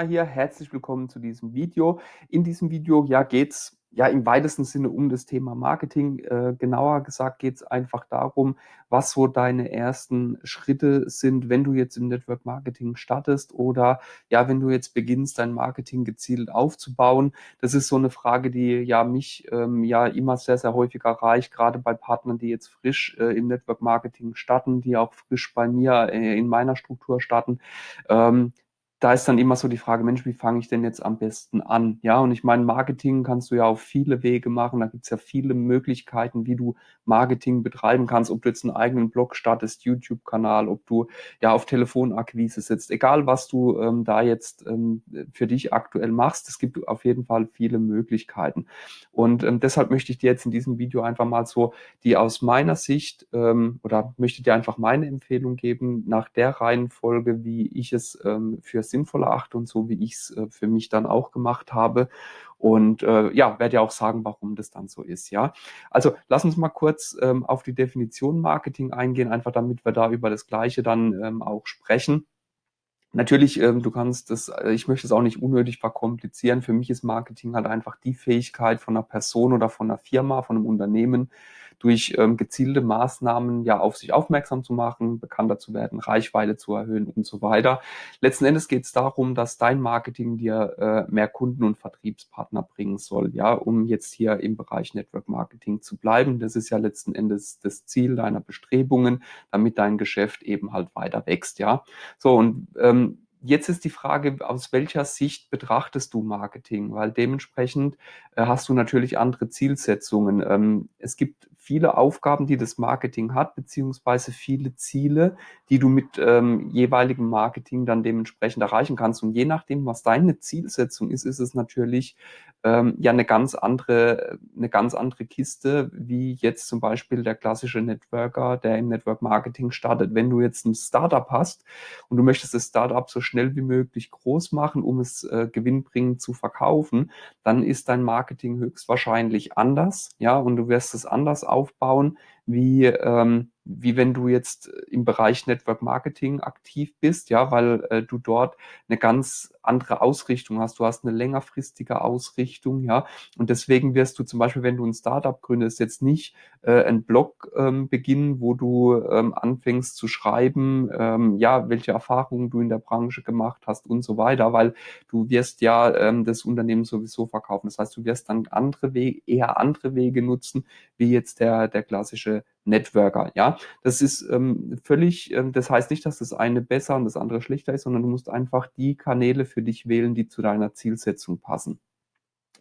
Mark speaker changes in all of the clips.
Speaker 1: hier, herzlich willkommen zu diesem Video. In diesem Video ja, geht es ja im weitesten Sinne um das Thema Marketing. Äh, genauer gesagt geht es einfach darum, was so deine ersten Schritte sind, wenn du jetzt im Network Marketing startest oder ja, wenn du jetzt beginnst, dein Marketing gezielt aufzubauen. Das ist so eine Frage, die ja mich ähm, ja immer sehr, sehr häufig erreicht, gerade bei Partnern, die jetzt frisch äh, im Network Marketing starten, die auch frisch bei mir äh, in meiner Struktur starten. Ähm, da ist dann immer so die Frage, Mensch, wie fange ich denn jetzt am besten an? Ja, und ich meine, Marketing kannst du ja auf viele Wege machen. Da gibt es ja viele Möglichkeiten, wie du Marketing betreiben kannst, ob du jetzt einen eigenen Blog startest, YouTube-Kanal, ob du ja auf Telefonakquise sitzt, egal was du ähm, da jetzt ähm, für dich aktuell machst. Es gibt auf jeden Fall viele Möglichkeiten. Und ähm, deshalb möchte ich dir jetzt in diesem Video einfach mal so die aus meiner Sicht ähm, oder möchte dir einfach meine Empfehlung geben, nach der Reihenfolge, wie ich es ähm, für sinnvoll erachte und so, wie ich es äh, für mich dann auch gemacht habe. Und äh, ja, werde ja auch sagen, warum das dann so ist. Ja, also lass uns mal kurz ähm, auf die Definition Marketing eingehen, einfach damit wir da über das Gleiche dann ähm, auch sprechen. Natürlich, ähm, du kannst das, äh, ich möchte es auch nicht unnötig verkomplizieren. Für mich ist Marketing halt einfach die Fähigkeit von einer Person oder von einer Firma, von einem Unternehmen, durch ähm, gezielte Maßnahmen ja auf sich aufmerksam zu machen, bekannter zu werden, Reichweite zu erhöhen und so weiter. Letzten Endes geht es darum, dass dein Marketing dir äh, mehr Kunden und Vertriebspartner bringen soll, ja, um jetzt hier im Bereich Network Marketing zu bleiben. Das ist ja letzten Endes das Ziel deiner Bestrebungen, damit dein Geschäft eben halt weiter wächst, ja. So und ähm, Jetzt ist die Frage, aus welcher Sicht betrachtest du Marketing? Weil dementsprechend äh, hast du natürlich andere Zielsetzungen. Ähm, es gibt viele Aufgaben, die das Marketing hat, beziehungsweise viele Ziele, die du mit ähm, jeweiligem Marketing dann dementsprechend erreichen kannst. Und je nachdem, was deine Zielsetzung ist, ist es natürlich ähm, ja eine ganz andere, eine ganz andere Kiste, wie jetzt zum Beispiel der klassische Networker, der im Network Marketing startet. Wenn du jetzt ein Startup hast und du möchtest das Startup so schnell wie möglich groß machen, um es äh, gewinnbringend zu verkaufen, dann ist dein Marketing höchstwahrscheinlich anders, ja, und du wirst es anders aufbauen, wie, ähm, wie wenn du jetzt im Bereich Network Marketing aktiv bist, ja, weil äh, du dort eine ganz andere Ausrichtung hast. Du hast eine längerfristige Ausrichtung, ja, und deswegen wirst du zum Beispiel, wenn du ein Startup gründest, jetzt nicht äh, einen Blog ähm, beginnen, wo du ähm, anfängst zu schreiben, ähm, ja, welche Erfahrungen du in der Branche gemacht hast und so weiter, weil du wirst ja ähm, das Unternehmen sowieso verkaufen. Das heißt, du wirst dann andere Wege, eher andere Wege nutzen, wie jetzt der, der klassische Networker. Ja, das ist ähm, völlig, ähm, das heißt nicht, dass das eine besser und das andere schlechter ist, sondern du musst einfach die Kanäle für dich wählen, die zu deiner Zielsetzung passen.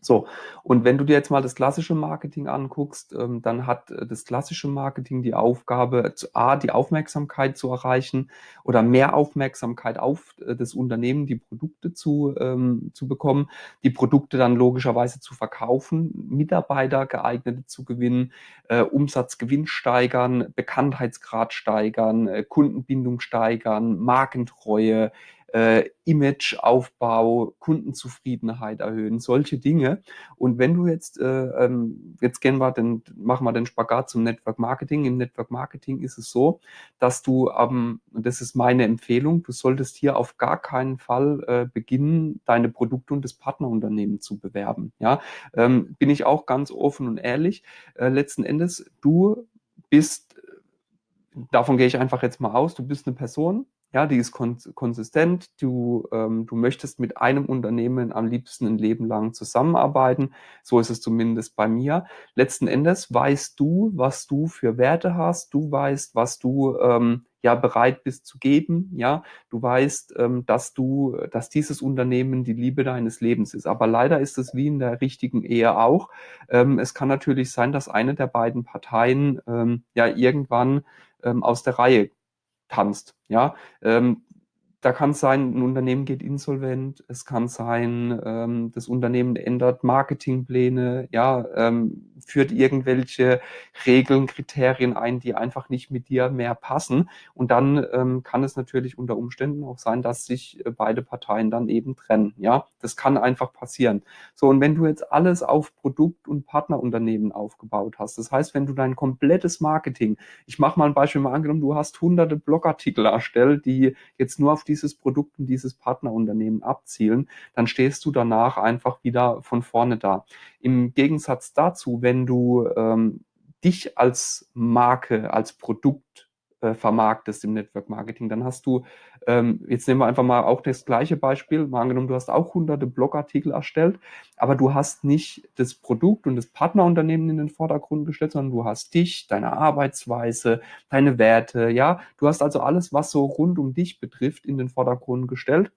Speaker 1: So, und wenn du dir jetzt mal das klassische Marketing anguckst, ähm, dann hat äh, das klassische Marketing die Aufgabe, zu, A, die Aufmerksamkeit zu erreichen oder mehr Aufmerksamkeit auf äh, das Unternehmen, die Produkte zu, ähm, zu bekommen, die Produkte dann logischerweise zu verkaufen, Mitarbeiter geeignete zu gewinnen, äh, Umsatzgewinn steigern, Bekanntheitsgrad steigern, äh, Kundenbindung steigern, Markentreue, äh, Imageaufbau, Kundenzufriedenheit erhöhen, solche Dinge. Und wenn du jetzt, äh, ähm, jetzt gehen wir den, machen wir den Spagat zum Network Marketing. Im Network Marketing ist es so, dass du, ähm, und das ist meine Empfehlung, du solltest hier auf gar keinen Fall äh, beginnen, deine Produkte und das Partnerunternehmen zu bewerben. Ja, ähm, bin ich auch ganz offen und ehrlich. Äh, letzten Endes, du bist, davon gehe ich einfach jetzt mal aus, du bist eine Person, ja, die ist konsistent. Du, ähm, du möchtest mit einem Unternehmen am liebsten ein Leben lang zusammenarbeiten. So ist es zumindest bei mir. Letzten Endes weißt du, was du für Werte hast. Du weißt, was du ähm, ja bereit bist zu geben. Ja, du weißt, ähm, dass du, dass dieses Unternehmen die Liebe deines Lebens ist. Aber leider ist es wie in der richtigen Ehe auch. Ähm, es kann natürlich sein, dass eine der beiden Parteien ähm, ja irgendwann ähm, aus der Reihe tanzt. Ja, ähm, da kann es sein, ein Unternehmen geht insolvent, es kann sein, ähm, das Unternehmen ändert Marketingpläne, ja, ähm, führt irgendwelche Regeln, Kriterien ein, die einfach nicht mit dir mehr passen. Und dann ähm, kann es natürlich unter Umständen auch sein, dass sich äh, beide Parteien dann eben trennen. Ja, das kann einfach passieren. So, und wenn du jetzt alles auf Produkt- und Partnerunternehmen aufgebaut hast, das heißt, wenn du dein komplettes Marketing, ich mache mal ein Beispiel mal angenommen, du hast hunderte Blogartikel erstellt, die jetzt nur auf dieses Produkt und dieses Partnerunternehmen abzielen, dann stehst du danach einfach wieder von vorne da. Im Gegensatz dazu, wenn du ähm, dich als Marke, als Produkt äh, vermarktest im Network Marketing, dann hast du, ähm, jetzt nehmen wir einfach mal auch das gleiche Beispiel, mal angenommen, du hast auch hunderte Blogartikel erstellt, aber du hast nicht das Produkt und das Partnerunternehmen in den Vordergrund gestellt, sondern du hast dich, deine Arbeitsweise, deine Werte, ja, du hast also alles, was so rund um dich betrifft, in den Vordergrund gestellt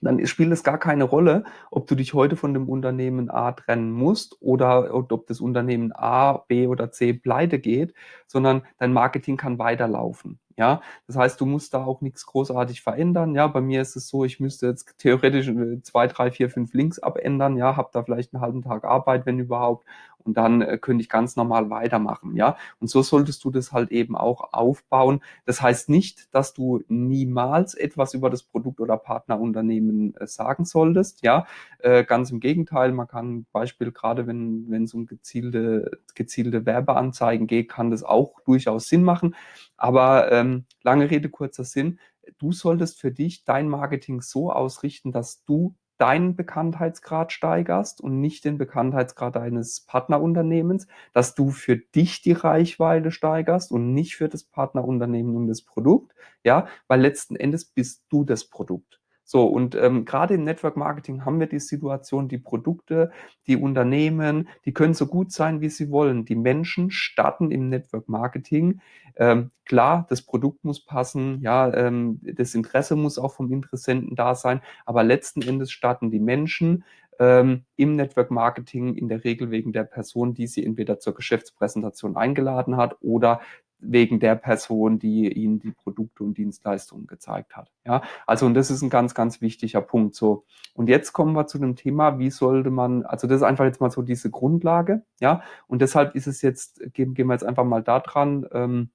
Speaker 1: dann spielt es gar keine Rolle, ob du dich heute von dem Unternehmen A trennen musst oder ob das Unternehmen A, B oder C pleite geht, sondern dein Marketing kann weiterlaufen. Ja, das heißt, du musst da auch nichts großartig verändern. Ja, bei mir ist es so, ich müsste jetzt theoretisch äh, zwei, drei, vier, fünf Links abändern. Ja, habe da vielleicht einen halben Tag Arbeit, wenn überhaupt. Und dann äh, könnte ich ganz normal weitermachen. Ja, und so solltest du das halt eben auch aufbauen. Das heißt nicht, dass du niemals etwas über das Produkt oder Partnerunternehmen äh, sagen solltest. Ja, äh, ganz im Gegenteil. Man kann Beispiel gerade, wenn wenn es um gezielte gezielte Werbeanzeigen geht, kann das auch durchaus Sinn machen. Aber ähm, lange Rede, kurzer Sinn. Du solltest für dich dein Marketing so ausrichten, dass du deinen Bekanntheitsgrad steigerst und nicht den Bekanntheitsgrad deines Partnerunternehmens, dass du für dich die Reichweite steigerst und nicht für das Partnerunternehmen und das Produkt, ja, weil letzten Endes bist du das Produkt. So, und ähm, gerade im Network Marketing haben wir die Situation, die Produkte, die Unternehmen, die können so gut sein, wie sie wollen. Die Menschen starten im Network Marketing. Ähm, klar, das Produkt muss passen, ja, ähm, das Interesse muss auch vom Interessenten da sein, aber letzten Endes starten die Menschen ähm, im Network Marketing in der Regel wegen der Person, die sie entweder zur Geschäftspräsentation eingeladen hat oder wegen der Person, die ihnen die Produkte und Dienstleistungen gezeigt hat. Ja, also und das ist ein ganz, ganz wichtiger Punkt. So und jetzt kommen wir zu dem Thema, wie sollte man, also das ist einfach jetzt mal so diese Grundlage, ja, und deshalb ist es jetzt gehen, gehen wir jetzt einfach mal da dran. Ähm,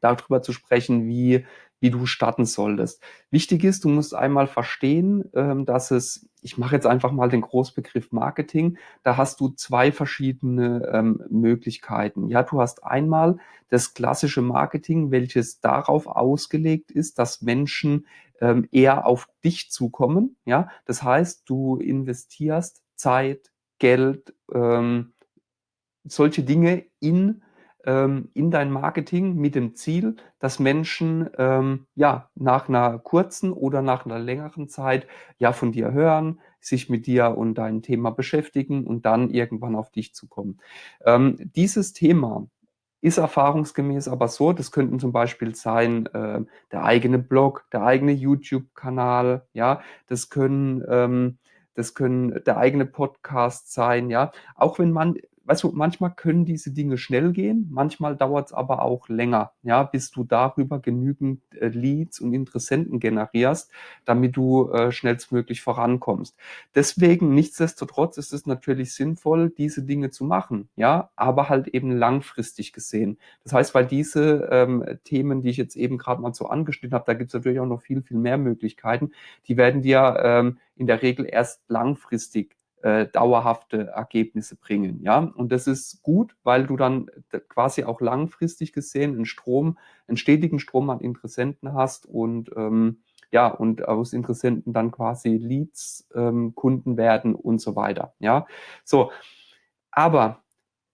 Speaker 1: darüber zu sprechen, wie, wie du starten solltest. Wichtig ist, du musst einmal verstehen, ähm, dass es, ich mache jetzt einfach mal den Großbegriff Marketing, da hast du zwei verschiedene ähm, Möglichkeiten. Ja, du hast einmal das klassische Marketing, welches darauf ausgelegt ist, dass Menschen ähm, eher auf dich zukommen. Ja, das heißt, du investierst Zeit, Geld, ähm, solche Dinge in ähm, in dein Marketing mit dem Ziel, dass Menschen ähm, ja nach einer kurzen oder nach einer längeren Zeit ja von dir hören, sich mit dir und deinem Thema beschäftigen und dann irgendwann auf dich zu kommen. Ähm, dieses Thema ist erfahrungsgemäß aber so, das könnten zum Beispiel sein, äh, der eigene Blog, der eigene YouTube-Kanal, ja, das können, ähm, das können der eigene Podcast sein, ja. Auch wenn man weißt du, manchmal können diese Dinge schnell gehen, manchmal dauert es aber auch länger, ja, bis du darüber genügend äh, Leads und Interessenten generierst, damit du äh, schnellstmöglich vorankommst. Deswegen, nichtsdestotrotz ist es natürlich sinnvoll, diese Dinge zu machen, ja, aber halt eben langfristig gesehen. Das heißt, weil diese ähm, Themen, die ich jetzt eben gerade mal so angeschnitten habe, da gibt es natürlich auch noch viel, viel mehr Möglichkeiten, die werden dir ähm, in der Regel erst langfristig äh, dauerhafte Ergebnisse bringen. Ja, und das ist gut, weil du dann quasi auch langfristig gesehen einen Strom, einen stetigen Strom an Interessenten hast und ähm, ja, und aus Interessenten dann quasi Leads, ähm, Kunden werden und so weiter. Ja, so. Aber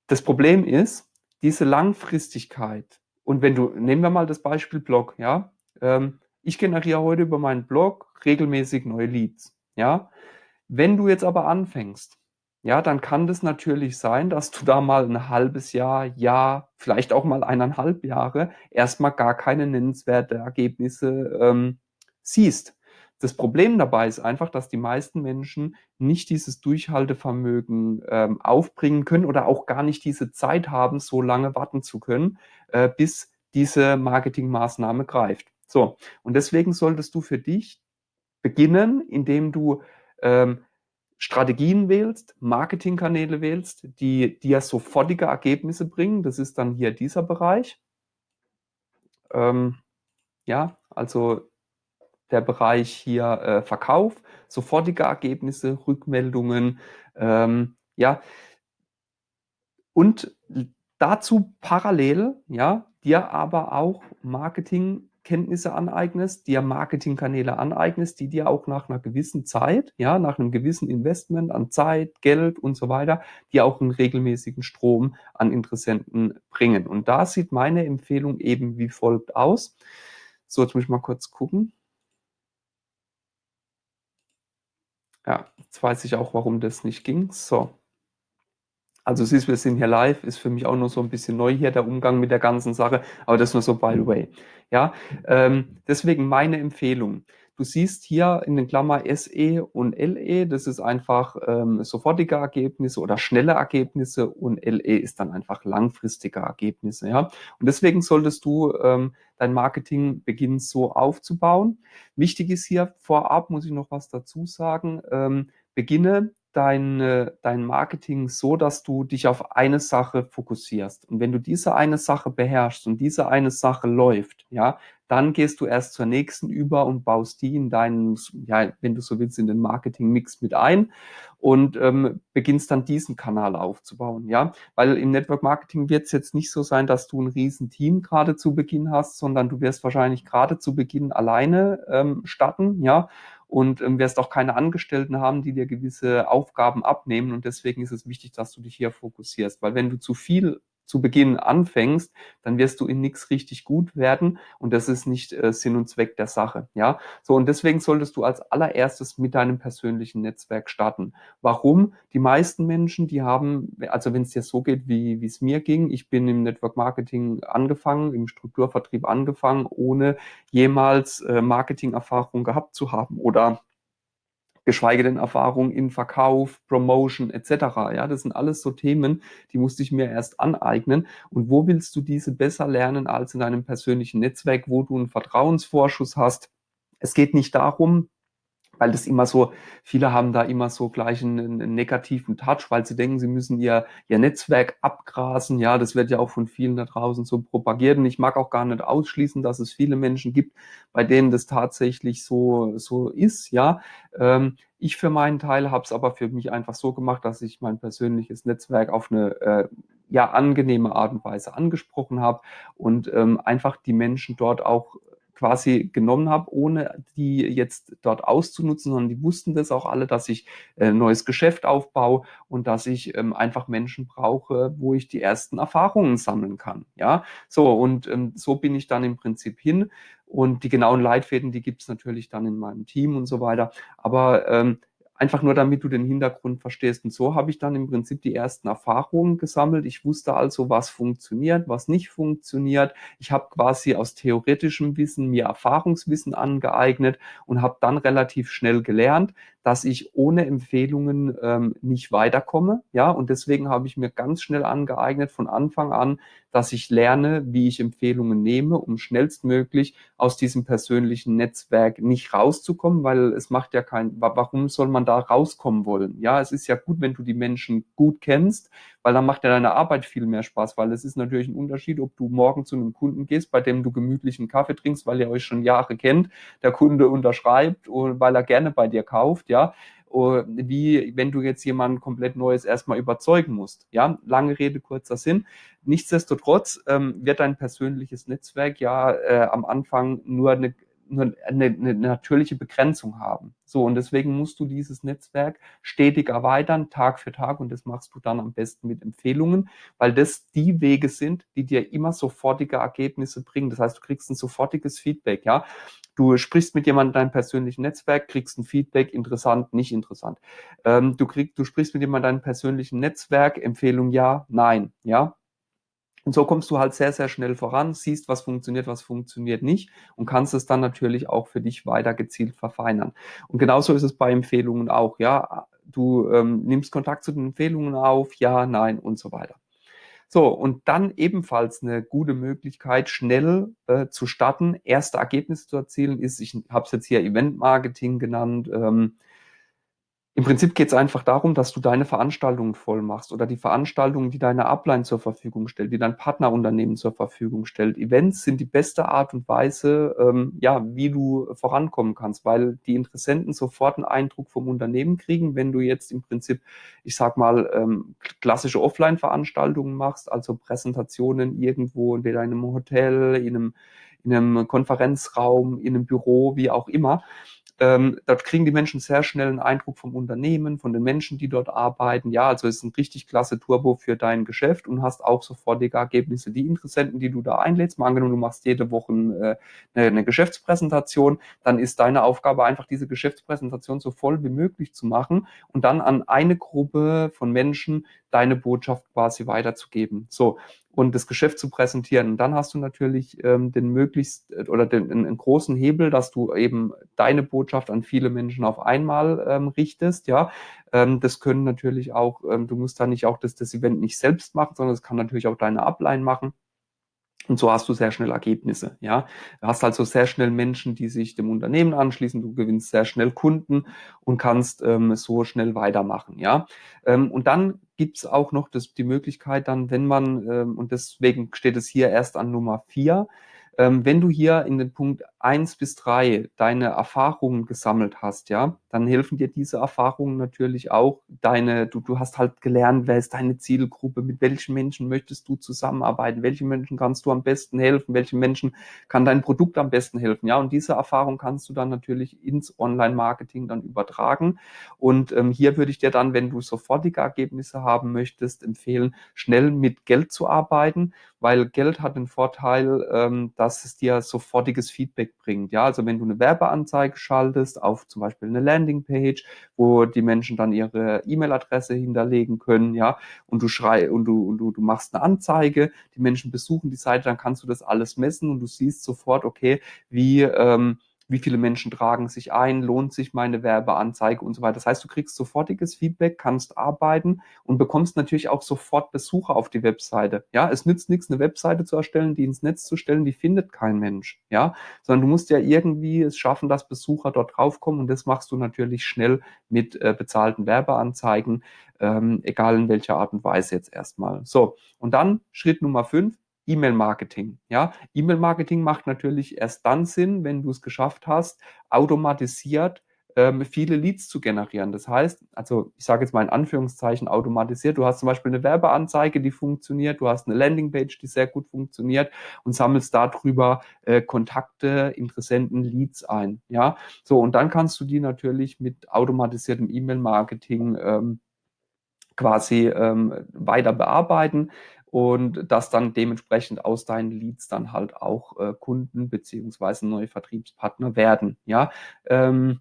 Speaker 1: das Problem ist, diese Langfristigkeit. Und wenn du, nehmen wir mal das Beispiel Blog, ja, ähm, ich generiere heute über meinen Blog regelmäßig neue Leads. Ja, wenn du jetzt aber anfängst, ja, dann kann das natürlich sein, dass du da mal ein halbes Jahr, Jahr, vielleicht auch mal eineinhalb Jahre erstmal gar keine nennenswerte Ergebnisse ähm, siehst. Das Problem dabei ist einfach, dass die meisten Menschen nicht dieses Durchhaltevermögen ähm, aufbringen können oder auch gar nicht diese Zeit haben, so lange warten zu können, äh, bis diese Marketingmaßnahme greift. So, und deswegen solltest du für dich beginnen, indem du ähm, Strategien wählst, Marketingkanäle wählst, die dir sofortige Ergebnisse bringen. Das ist dann hier dieser Bereich. Ähm, ja, also der Bereich hier äh, Verkauf, sofortige Ergebnisse, Rückmeldungen, ähm, ja. Und dazu parallel, ja, dir aber auch Marketing Kenntnisse aneignest, dir Marketingkanäle aneignest, die dir auch nach einer gewissen Zeit, ja, nach einem gewissen Investment an Zeit, Geld und so weiter, dir auch einen regelmäßigen Strom an Interessenten bringen. Und da sieht meine Empfehlung eben wie folgt aus. So, jetzt muss ich mal kurz gucken. Ja, jetzt weiß ich auch, warum das nicht ging. So. Also siehst, wir sind hier live, ist für mich auch nur so ein bisschen neu hier der Umgang mit der ganzen Sache, aber das nur so by the way. Ja, ähm, deswegen meine Empfehlung. Du siehst hier in den Klammer SE und LE, das ist einfach ähm, sofortige Ergebnisse oder schnelle Ergebnisse und LE ist dann einfach langfristige Ergebnisse. Ja? Und deswegen solltest du ähm, dein Marketing beginnen so aufzubauen. Wichtig ist hier vorab, muss ich noch was dazu sagen, ähm, beginne dein, dein Marketing so, dass du dich auf eine Sache fokussierst. Und wenn du diese eine Sache beherrschst und diese eine Sache läuft, ja, dann gehst du erst zur nächsten über und baust die in deinen, ja, wenn du so willst, in den Marketing-Mix mit ein und ähm, beginnst dann diesen Kanal aufzubauen, ja. Weil im Network Marketing wird es jetzt nicht so sein, dass du ein riesen Team gerade zu Beginn hast, sondern du wirst wahrscheinlich gerade zu Beginn alleine ähm, starten, ja und ähm, wirst auch keine Angestellten haben, die dir gewisse Aufgaben abnehmen. Und deswegen ist es wichtig, dass du dich hier fokussierst, weil wenn du zu viel zu Beginn anfängst, dann wirst du in nichts richtig gut werden und das ist nicht äh, Sinn und Zweck der Sache. Ja, so und deswegen solltest du als allererstes mit deinem persönlichen Netzwerk starten. Warum? Die meisten Menschen, die haben, also wenn es dir so geht, wie wie es mir ging, ich bin im Network Marketing angefangen, im Strukturvertrieb angefangen, ohne jemals äh, Marketing-Erfahrung gehabt zu haben oder geschweige denn Erfahrung in Verkauf, Promotion etc. Ja, das sind alles so Themen, die musste ich mir erst aneignen. Und wo willst du diese besser lernen als in einem persönlichen Netzwerk, wo du einen Vertrauensvorschuss hast? Es geht nicht darum, weil das immer so, viele haben da immer so gleich einen, einen, negativen Touch, weil sie denken, sie müssen ihr, ihr Netzwerk abgrasen. Ja, das wird ja auch von vielen da draußen so propagiert. Und ich mag auch gar nicht ausschließen, dass es viele Menschen gibt, bei denen das tatsächlich so, so ist. Ja, ähm, ich für meinen Teil habe es aber für mich einfach so gemacht, dass ich mein persönliches Netzwerk auf eine äh, ja angenehme Art und Weise angesprochen habe und ähm, einfach die Menschen dort auch quasi genommen habe, ohne die jetzt dort auszunutzen, sondern die wussten das auch alle, dass ich äh, neues Geschäft aufbaue und dass ich ähm, einfach Menschen brauche, wo ich die ersten Erfahrungen sammeln kann. Ja, so und ähm, so bin ich dann im Prinzip hin und die genauen Leitfäden, die gibt es natürlich dann in meinem Team und so weiter. Aber ähm, einfach nur damit du den Hintergrund verstehst. Und so habe ich dann im Prinzip die ersten Erfahrungen gesammelt. Ich wusste also, was funktioniert, was nicht funktioniert. Ich habe quasi aus theoretischem Wissen mir Erfahrungswissen angeeignet und habe dann relativ schnell gelernt, dass ich ohne Empfehlungen ähm, nicht weiterkomme. Ja, und deswegen habe ich mir ganz schnell angeeignet von Anfang an, dass ich lerne, wie ich Empfehlungen nehme, um schnellstmöglich aus diesem persönlichen Netzwerk nicht rauszukommen, weil es macht ja kein, warum soll man da rauskommen wollen? Ja, es ist ja gut, wenn du die Menschen gut kennst, weil dann macht ja deine Arbeit viel mehr Spaß, weil es ist natürlich ein Unterschied, ob du morgen zu einem Kunden gehst, bei dem du gemütlichen Kaffee trinkst, weil ihr euch schon Jahre kennt, der Kunde unterschreibt und weil er gerne bei dir kauft, ja, wie wenn du jetzt jemanden komplett Neues erstmal überzeugen musst. Ja, lange Rede, kurzer Sinn. Nichtsdestotrotz ähm, wird dein persönliches Netzwerk ja äh, am Anfang nur eine eine, eine natürliche Begrenzung haben. So, und deswegen musst du dieses Netzwerk stetig erweitern, Tag für Tag, und das machst du dann am besten mit Empfehlungen, weil das die Wege sind, die dir immer sofortige Ergebnisse bringen. Das heißt, du kriegst ein sofortiges Feedback, ja. Du sprichst mit jemandem in deinem persönlichen Netzwerk, kriegst ein Feedback, interessant, nicht interessant. Ähm, du kriegst, du sprichst mit jemandem in deinem persönlichen Netzwerk, Empfehlung ja, nein, ja. Und so kommst du halt sehr, sehr schnell voran, siehst, was funktioniert, was funktioniert nicht und kannst es dann natürlich auch für dich weiter gezielt verfeinern. Und genauso ist es bei Empfehlungen auch, ja. Du ähm, nimmst Kontakt zu den Empfehlungen auf, ja, nein und so weiter. So, und dann ebenfalls eine gute Möglichkeit, schnell äh, zu starten, erste Ergebnisse zu erzielen, ist, ich habe es jetzt hier Event-Marketing genannt, ähm, Im Prinzip geht es einfach darum, dass du deine Veranstaltungen voll machst oder die Veranstaltungen, die deine Upline zur Verfügung stellt, die dein Partnerunternehmen zur Verfügung stellt. Events sind die beste Art und Weise, ähm, ja, wie du vorankommen kannst, weil die Interessenten sofort einen Eindruck vom Unternehmen kriegen, wenn du jetzt im Prinzip, ich sag mal, ähm, klassische Offline-Veranstaltungen machst, also Präsentationen irgendwo, entweder in einem Hotel, in einem, in einem Konferenzraum, in einem Büro, wie auch immer ähm, dort kriegen die Menschen sehr schnell einen Eindruck vom Unternehmen, von den Menschen, die dort arbeiten. Ja, also es ist ein richtig klasse Turbo für dein Geschäft und hast auch sofortige Ergebnisse. Die Interessenten, die du da einlädst, mal angenommen, du machst jede Woche äh, eine, eine Geschäftspräsentation, dann ist deine Aufgabe einfach, diese Geschäftspräsentation so voll wie möglich zu machen und dann an eine Gruppe von Menschen deine Botschaft quasi weiterzugeben. So, und das Geschäft zu präsentieren. Und dann hast du natürlich ähm, den möglichst äh, oder den, einen großen Hebel, dass du eben deine Botschaft an viele Menschen auf einmal ähm, richtest. Ja, ähm, das können natürlich auch, ähm, du musst da nicht auch das, das Event nicht selbst machen, sondern das kann natürlich auch deine Upline machen. Und so hast du sehr schnell Ergebnisse. Ja, du hast also sehr schnell Menschen, die sich dem Unternehmen anschließen. Du gewinnst sehr schnell Kunden und kannst ähm, so schnell weitermachen. Ja, ähm, und dann gibt es auch noch das, die Möglichkeit, dann, wenn man ähm, und deswegen steht es hier erst an Nummer vier, ähm, wenn du hier in den Punkt eins bis drei deine Erfahrungen gesammelt hast, ja, dann helfen dir diese Erfahrungen natürlich auch deine, du, du hast halt gelernt, wer ist deine Zielgruppe, mit welchen Menschen möchtest du zusammenarbeiten, welchen Menschen kannst du am besten helfen, welchen Menschen kann dein Produkt am besten helfen, ja, und diese Erfahrung kannst du dann natürlich ins Online-Marketing dann übertragen. Und ähm, hier würde ich dir dann, wenn du sofortige Ergebnisse haben möchtest, empfehlen, schnell mit Geld zu arbeiten, weil Geld hat den Vorteil, ähm, dass es dir sofortiges Feedback bringt. Ja, also wenn du eine Werbeanzeige schaltest auf zum Beispiel eine Landingpage, wo die Menschen dann ihre E-Mail-Adresse hinterlegen können, ja, und du schrei und du, und du, du machst eine Anzeige, die Menschen besuchen die Seite, dann kannst du das alles messen und du siehst sofort, okay, wie ähm, wie viele Menschen tragen sich ein, lohnt sich meine Werbeanzeige und so weiter. Das heißt, du kriegst sofortiges Feedback, kannst arbeiten und bekommst natürlich auch sofort Besucher auf die Webseite. Ja, es nützt nichts, eine Webseite zu erstellen, die ins Netz zu stellen, die findet kein Mensch. Ja, sondern du musst ja irgendwie es schaffen, dass Besucher dort draufkommen und das machst du natürlich schnell mit äh, bezahlten Werbeanzeigen, ähm, egal in welcher Art und Weise jetzt erstmal. So, und dann Schritt Nummer fünf, E-Mail-Marketing. Ja, E-Mail-Marketing macht natürlich erst dann Sinn, wenn du es geschafft hast, automatisiert ähm, viele Leads zu generieren. Das heißt, also ich sage jetzt mal in Anführungszeichen automatisiert, du hast zum Beispiel eine Werbeanzeige, die funktioniert, du hast eine Landingpage, die sehr gut funktioniert und sammelst darüber äh, Kontakte, Interessenten, Leads ein. Ja, so und dann kannst du die natürlich mit automatisiertem E-Mail-Marketing ähm, quasi ähm, weiter bearbeiten und dass dann dementsprechend aus deinen Leads dann halt auch äh, Kunden beziehungsweise neue Vertriebspartner werden. Ja, ähm,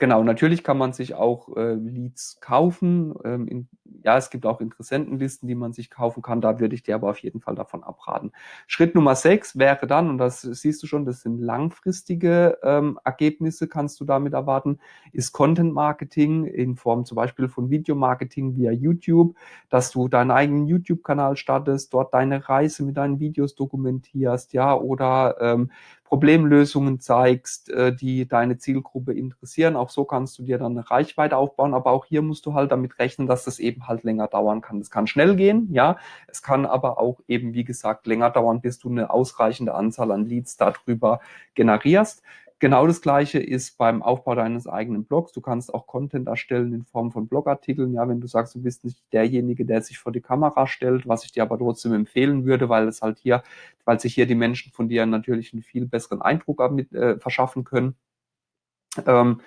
Speaker 1: Genau, natürlich kann man sich auch äh, Leads kaufen. Ähm, in, ja, es gibt auch Interessentenlisten, die man sich kaufen kann. Da würde ich dir aber auf jeden Fall davon abraten. Schritt Nummer sechs wäre dann, und das siehst du schon, das sind langfristige ähm, Ergebnisse, kannst du damit erwarten, ist Content Marketing in Form zum Beispiel von Videomarketing via YouTube, dass du deinen eigenen YouTube-Kanal startest, dort deine Reise mit deinen Videos dokumentierst, ja, oder ähm, Problemlösungen zeigst, äh, die deine Zielgruppe interessieren. Auch so kannst du dir dann eine Reichweite aufbauen, aber auch hier musst du halt damit rechnen, dass das eben halt länger dauern kann. Es kann schnell gehen, ja, es kann aber auch eben, wie gesagt, länger dauern, bis du eine ausreichende Anzahl an Leads darüber generierst. Genau das Gleiche ist beim Aufbau deines eigenen Blogs. Du kannst auch Content erstellen in Form von Blogartikeln. Ja, wenn du sagst, du bist nicht derjenige, der sich vor die Kamera stellt, was ich dir aber trotzdem empfehlen würde, weil es halt hier, weil sich hier die Menschen von dir natürlich einen viel besseren Eindruck äh, verschaffen können. Ähm,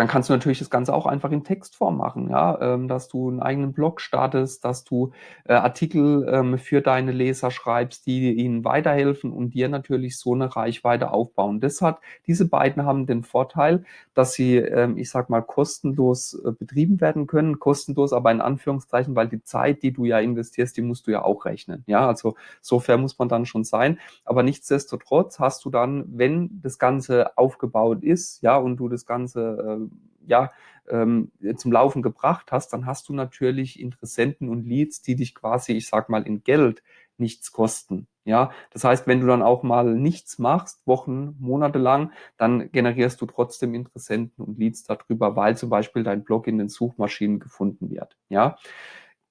Speaker 1: dann kannst du natürlich das Ganze auch einfach in Textform machen, ja, ähm, dass du einen eigenen Blog startest, dass du äh, Artikel ähm, für deine Leser schreibst, die ihnen weiterhelfen und dir natürlich so eine Reichweite aufbauen. Das hat, diese beiden haben den Vorteil, dass sie, ähm, ich sag mal, kostenlos äh, betrieben werden können, kostenlos, aber in Anführungszeichen, weil die Zeit, die du ja investierst, die musst du ja auch rechnen, ja, also so fair muss man dann schon sein, aber nichtsdestotrotz hast du dann, wenn das Ganze aufgebaut ist, ja, und du das Ganze äh, ja, ähm, zum Laufen gebracht hast, dann hast du natürlich Interessenten und Leads, die dich quasi, ich sag mal, in Geld nichts kosten. Ja, das heißt, wenn du dann auch mal nichts machst, Wochen, Monate lang, dann generierst du trotzdem Interessenten und Leads darüber, weil zum Beispiel dein Blog in den Suchmaschinen gefunden wird. Ja,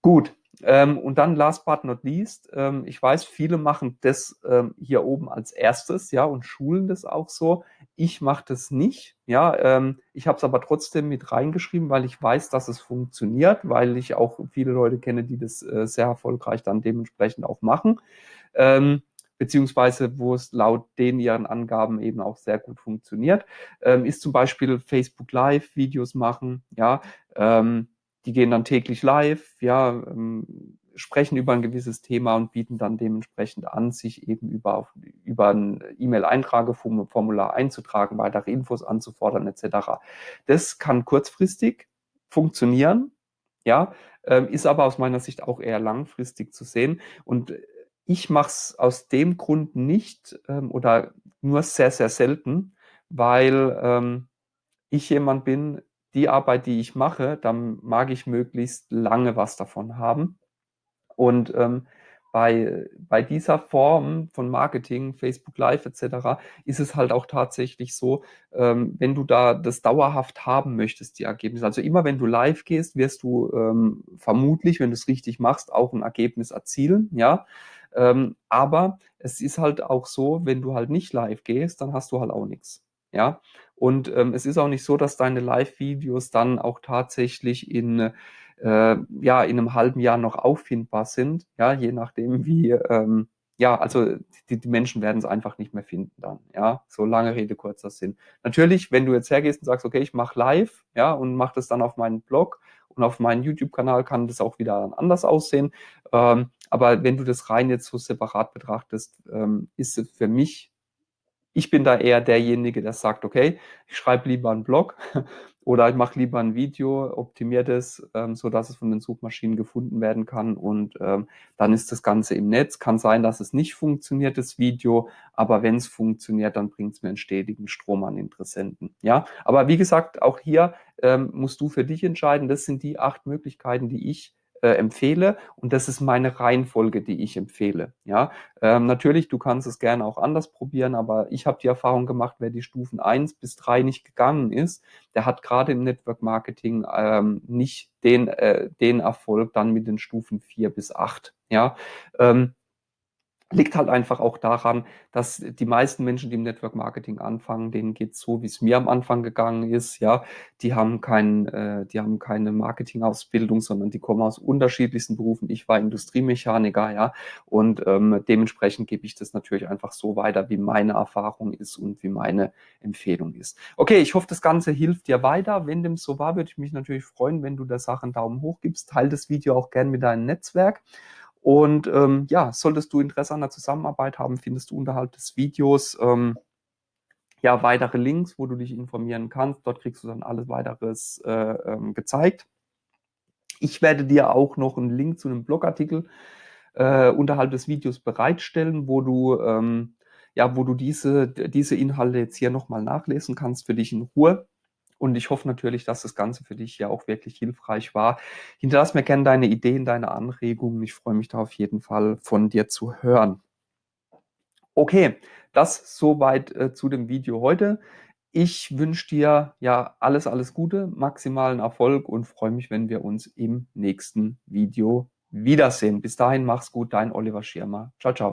Speaker 1: gut. Ähm, und dann last but not least, ähm, ich weiß, viele machen das ähm, hier oben als erstes, ja, und schulen das auch so. Ich mache das nicht, ja. Ähm, ich habe es aber trotzdem mit reingeschrieben, weil ich weiß, dass es funktioniert, weil ich auch viele Leute kenne, die das äh, sehr erfolgreich dann dementsprechend auch machen. Ähm, beziehungsweise wo es laut den ihren Angaben eben auch sehr gut funktioniert, ähm, ist zum Beispiel Facebook Live Videos machen, ja, ähm, die gehen dann täglich live, ja, ähm, sprechen über ein gewisses Thema und bieten dann dementsprechend an, sich eben über, über ein E-Mail-Eintrageformular einzutragen, weitere Infos anzufordern etc. Das kann kurzfristig funktionieren, ja, ähm, ist aber aus meiner Sicht auch eher langfristig zu sehen. Und ich mache es aus dem Grund nicht ähm, oder nur sehr, sehr selten, weil ähm, ich jemand bin, die Arbeit, die ich mache, dann mag ich möglichst lange was davon haben. Und ähm, bei, bei dieser Form von Marketing, Facebook Live etc., ist es halt auch tatsächlich so, ähm, wenn du da das dauerhaft haben möchtest, die Ergebnisse. Also immer wenn du live gehst, wirst du ähm, vermutlich, wenn du es richtig machst, auch ein Ergebnis erzielen, ja. Ähm, aber es ist halt auch so, wenn du halt nicht live gehst, dann hast du halt auch nichts. Ja, und ähm, es ist auch nicht so, dass deine Live-Videos dann auch tatsächlich in, äh, ja, in einem halben Jahr noch auffindbar sind, ja, je nachdem wie, ähm, ja, also die, die Menschen werden es einfach nicht mehr finden dann, ja, so lange Rede, kurzer Sinn. Natürlich, wenn du jetzt hergehst und sagst, okay, ich mache live, ja, und mache das dann auf meinen Blog und auf meinen YouTube-Kanal kann das auch wieder anders aussehen, ähm, aber wenn du das rein jetzt so separat betrachtest, ähm, ist es für mich ich bin da eher derjenige, der sagt, okay, ich schreibe lieber einen Blog oder ich mache lieber ein Video, optimiere das, ähm, so dass es von den Suchmaschinen gefunden werden kann und ähm, dann ist das Ganze im Netz. Kann sein, dass es nicht funktioniert, das Video, aber wenn es funktioniert, dann bringt es mir einen stetigen Strom an Interessenten. Ja, aber wie gesagt, auch hier ähm, musst du für dich entscheiden. Das sind die acht Möglichkeiten, die ich äh, empfehle und das ist meine Reihenfolge, die ich empfehle. Ja, ähm, natürlich, du kannst es gerne auch anders probieren, aber ich habe die Erfahrung gemacht, wer die Stufen eins bis drei nicht gegangen ist, der hat gerade im Network Marketing ähm, nicht den, äh, den Erfolg dann mit den Stufen vier bis acht. Ja, ähm, Liegt halt einfach auch daran, dass die meisten Menschen, die im Network Marketing anfangen, denen geht's so, wie es mir am Anfang gegangen ist. Ja, die haben kein, äh, die haben keine Marketingausbildung, sondern die kommen aus unterschiedlichsten Berufen. Ich war Industriemechaniker, ja, und ähm, dementsprechend gebe ich das natürlich einfach so weiter, wie meine Erfahrung ist und wie meine Empfehlung ist. Okay, ich hoffe, das Ganze hilft dir weiter. Wenn dem so war, würde ich mich natürlich freuen, wenn du der Sache einen Daumen hoch gibst. Teil das Video auch gern mit deinem Netzwerk. Und ähm, ja, solltest du Interesse an der Zusammenarbeit haben, findest du unterhalb des Videos ähm, ja weitere Links, wo du dich informieren kannst. Dort kriegst du dann alles weiteres äh, ähm, gezeigt. Ich werde dir auch noch einen Link zu einem Blogartikel äh, unterhalb des Videos bereitstellen, wo du ähm, ja, wo du diese, diese Inhalte jetzt hier nochmal nachlesen kannst für dich in Ruhe. Und ich hoffe natürlich, dass das Ganze für dich ja auch wirklich hilfreich war. Hinterlass mir gerne deine Ideen, deine Anregungen. Ich freue mich da auf jeden Fall von dir zu hören. Okay, das soweit äh, zu dem Video heute. Ich wünsche dir ja alles, alles Gute, maximalen Erfolg und freue mich, wenn wir uns im nächsten Video wiedersehen. Bis dahin, mach's gut, dein Oliver Schirmer. Ciao, ciao.